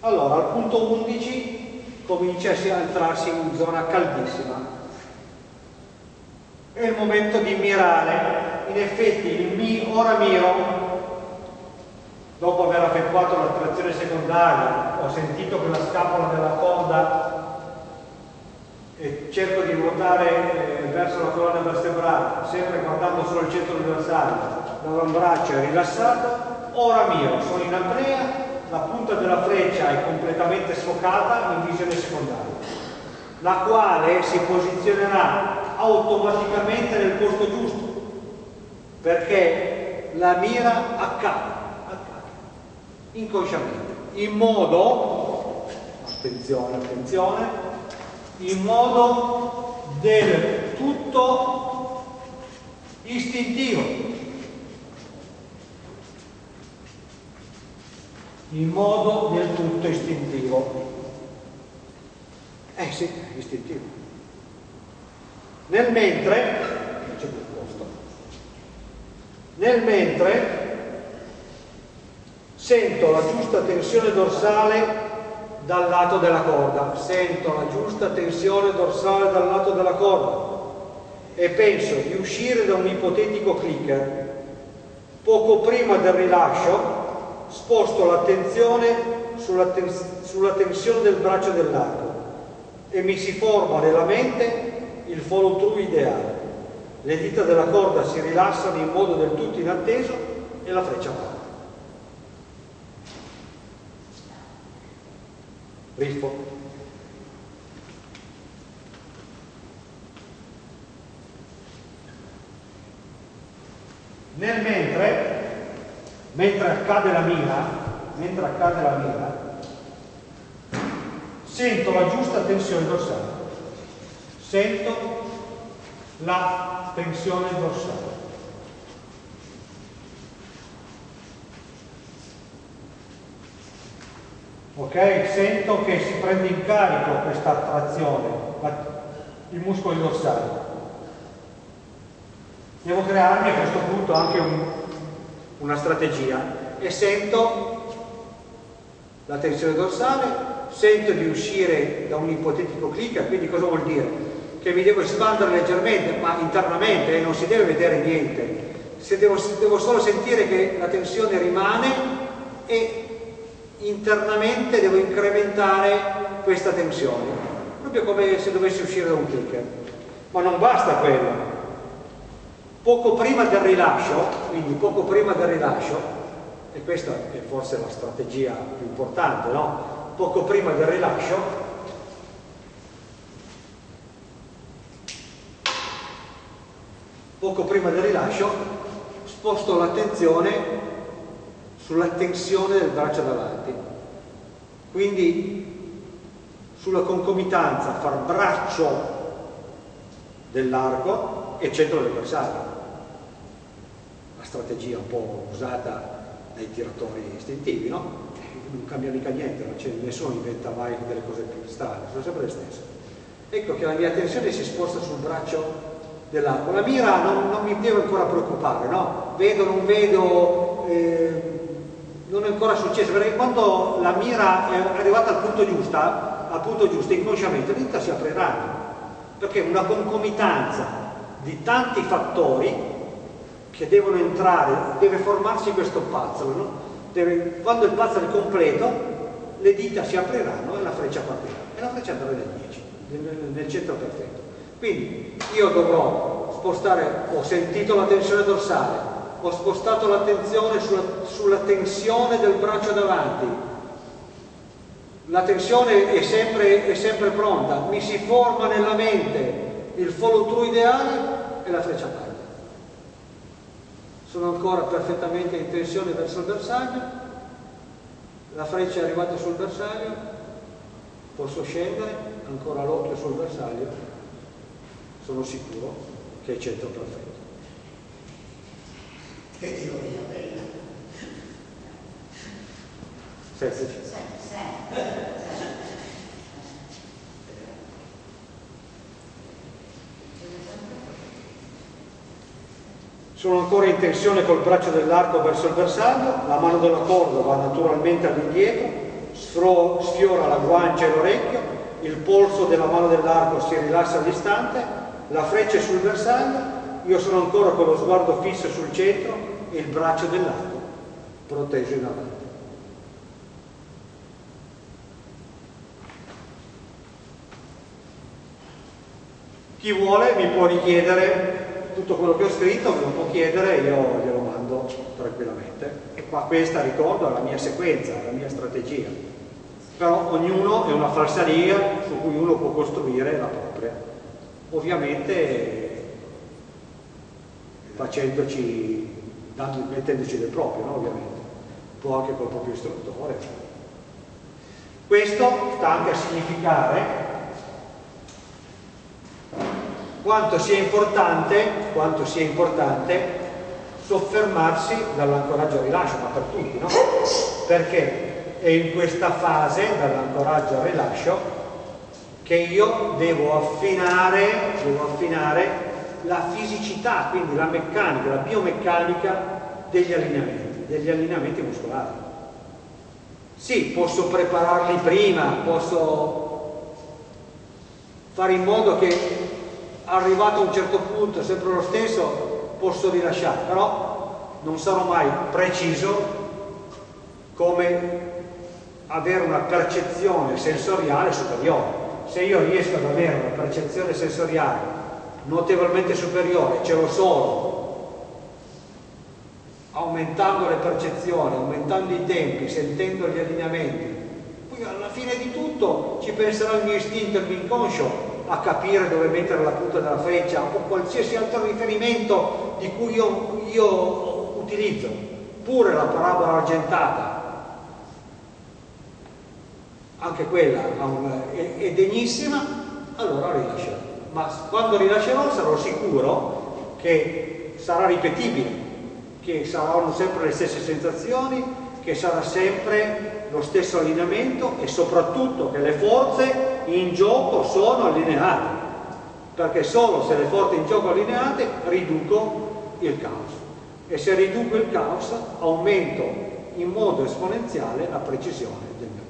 Allora, al punto 11 comincia a entrarsi in zona caldissima. È il momento di mirare. In effetti, il mi, ora miro dopo aver effettuato la trazione secondaria, ho sentito che la scapola della corda e cerco di ruotare eh, verso la colonna vertebrale, sempre guardando solo il centro universale, l'avambraccio è rilassato, ora mio, sono in apnea, la punta della freccia è completamente sfocata in visione secondaria, la quale si posizionerà automaticamente nel posto giusto, perché la mira accade inconsciamente, in modo, attenzione, attenzione, in modo del tutto istintivo. In modo del tutto istintivo. Eh sì, istintivo. Nel mentre, c'è più posto, nel mentre sento la giusta tensione dorsale dal lato della corda, sento la giusta tensione dorsale dal lato della corda e penso di uscire da un ipotetico clicker. Poco prima del rilascio sposto l'attenzione sulla, ten sulla tensione del braccio dell'arco e mi si forma nella mente il follow through ideale. Le dita della corda si rilassano in modo del tutto inatteso e la freccia va. Riffo. Nel mentre, mentre accade la mira, mentre accade la mira, sento la giusta tensione dorsale. Sento la tensione dorsale. ok? Sento che si prende in carico questa trazione, i muscoli dorsali. Devo crearmi a questo punto anche un, una strategia e sento la tensione dorsale, sento di uscire da un ipotetico clicker, quindi cosa vuol dire? Che mi devo espandere leggermente, ma internamente, eh, non si deve vedere niente. Se devo, devo solo sentire che la tensione rimane e internamente devo incrementare questa tensione, proprio come se dovessi uscire da un clicker. Ma non basta quello. Poco prima del rilascio, quindi poco prima del rilascio, e questa è forse la strategia più importante, no? Poco prima del rilascio, poco prima del rilascio, sposto l'attenzione sulla tensione del braccio davanti. Quindi sulla concomitanza fra braccio dell'arco e centro del bersaglio. La strategia un po' usata dai tiratori istintivi, no? Non cambia mica niente, non nessuno inventa mai delle cose più strane, sono sempre le stesse. Ecco che la mia attenzione si sposta sul braccio dell'arco. La mira non, non, mi devo ancora preoccupare, no? Vedo, non vedo, eh, non è ancora successo, perché quando la mira è arrivata al punto giusto, al punto giusto, inconsciamente, le dita si apriranno, perché una concomitanza di tanti fattori che devono entrare, deve formarsi questo puzzle, no? deve, quando il puzzle è completo, le dita si apriranno e la freccia partirà, e la freccia andrà nel 10, nel, centro perfetto. Quindi io dovrò spostare, ho sentito la tensione dorsale, ho spostato l'attenzione sulla, sulla, tensione del braccio davanti. La tensione è sempre, è sempre pronta, mi si forma nella mente il follow through ideale e la freccia parte. Sono ancora perfettamente in tensione verso il bersaglio, la freccia è arrivata sul bersaglio, posso scendere, ancora l'occhio sul bersaglio, sono sicuro che è centro perfetto. Che ironia bella. Senza Sono ancora in tensione col braccio dell'arco verso il bersaglio, la mano della corda va naturalmente all'indietro, sfiora la guancia e l'orecchio, il polso della mano dell'arco si rilassa all'istante, la freccia è sul bersaglio, io sono ancora con lo sguardo fisso sul centro e il braccio dell'arco proteso in avanti. Chi vuole mi può richiedere tutto quello che ho scritto, me lo può chiedere io glielo mando tranquillamente. E qua questa, ricordo, è la mia sequenza, la mia strategia. Però ognuno è una falsaria su cui uno può costruire la propria. Ovviamente facendoci, mettendoci del proprio, no? ovviamente. Può anche col proprio istruttore. Questo sta anche a significare quanto sia importante, quanto sia importante soffermarsi dall'ancoraggio al rilascio, ma per tutti, no? Perché è in questa fase, dall'ancoraggio al rilascio, che io devo affinare, devo affinare la fisicità, quindi la meccanica, la biomeccanica degli allineamenti, degli allineamenti muscolari. Sì, posso prepararli prima, posso fare in modo che arrivato a un certo punto, sempre lo stesso, posso rilasciare, però non sarò mai preciso come avere una percezione sensoriale superiore. Se io riesco ad avere una percezione sensoriale notevolmente superiore, ce l'ho solo aumentando le percezioni, aumentando i tempi, sentendo gli allineamenti, poi alla fine di tutto ci penserà il mio istinto, il mio inconscio a capire dove mettere la punta della freccia o qualsiasi altro riferimento di cui io, io utilizzo, pure la parabola argentata, anche quella è, degnissima, allora rilascerò. Ma quando rilascerò sarò sicuro che sarà ripetibile, che saranno sempre le stesse sensazioni, che sarà sempre lo stesso allineamento e soprattutto che le forze in gioco sono allineate, perché solo se le forze in gioco allineate riduco il caos. E se riduco il caos aumento in modo esponenziale la precisione del mio.